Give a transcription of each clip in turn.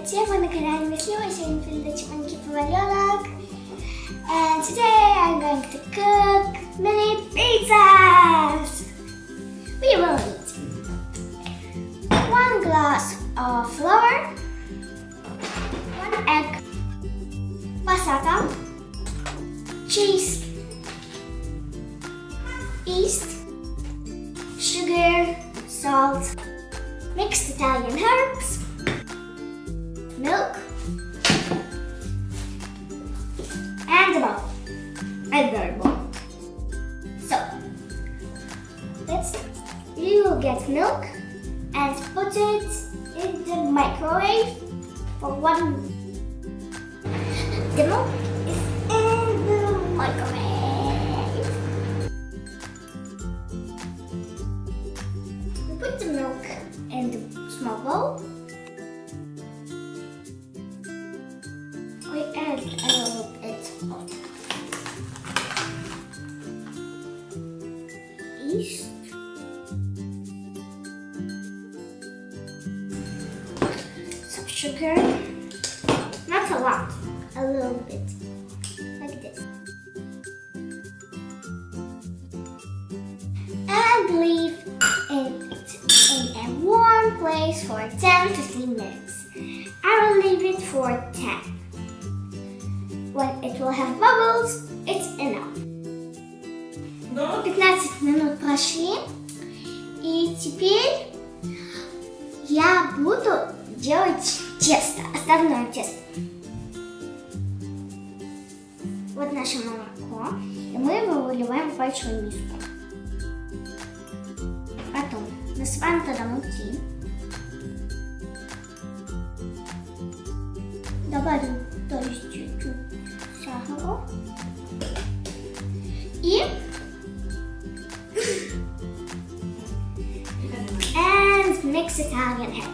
всех, вы на канале Веслива, сегодня передача Манки Поваленок. And today I'm going to cook mini pizzas. We will need one glass of flour, one egg, passata, cheese, yeast, sugar, salt, mixed Italian herbs, milk, and a bowl, a very bowl. So, let's, you will get milk and put it in the microwave for one. The milk is in the microwave. Bit of yeast. Some sugar. Not a lot, a little bit. Like this. And leave it in a warm place for 10-15 minutes. I will leave it for 10. When it will have bubbles, it's enough. 15 минут прошли. И теперь я буду делать тесто, основное тесто. Вот наше молоко. И мы его выливаем в большую миску. Потом насыпаем туда муки. Добавим, то есть Italian.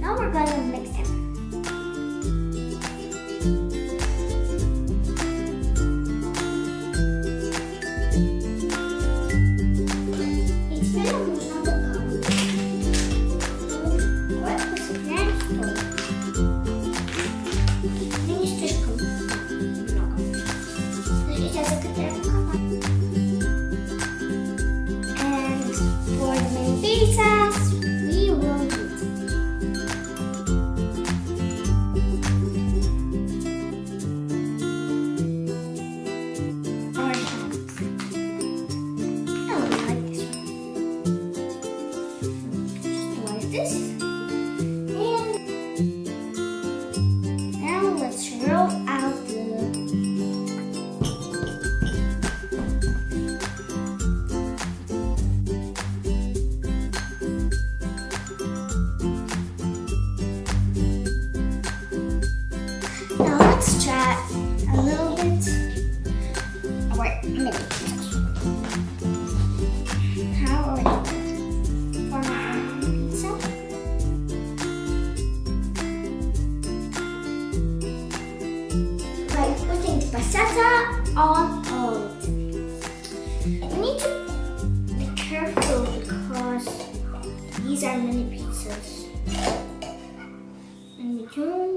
Now we're gonna mix them. Passata on them. You need to be careful because these are mini pizzas. And we don't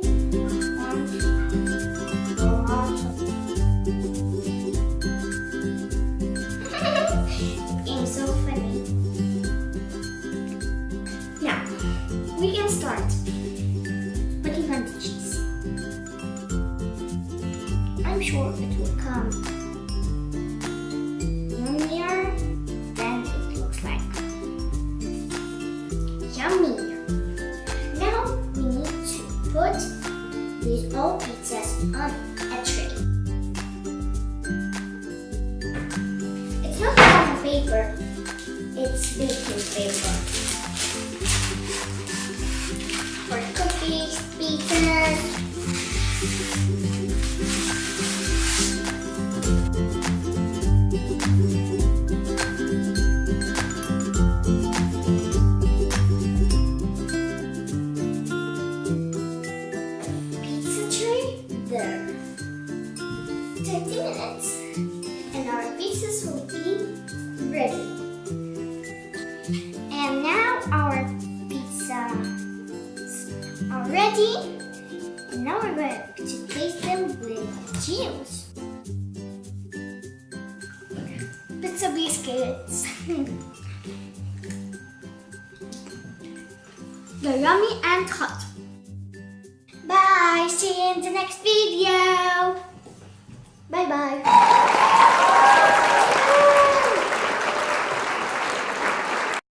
I'm sure it will come yummier than it looks like. Yummier. Now we need to put these all pizzas on a tray. It's not cotton paper, it's baking paper. For cookies, pizzas. And now our pizza are ready. And now we're going to taste them with cheese. Pizza biscuits. They're yummy and hot. Bye, see you in the next video. Bye bye.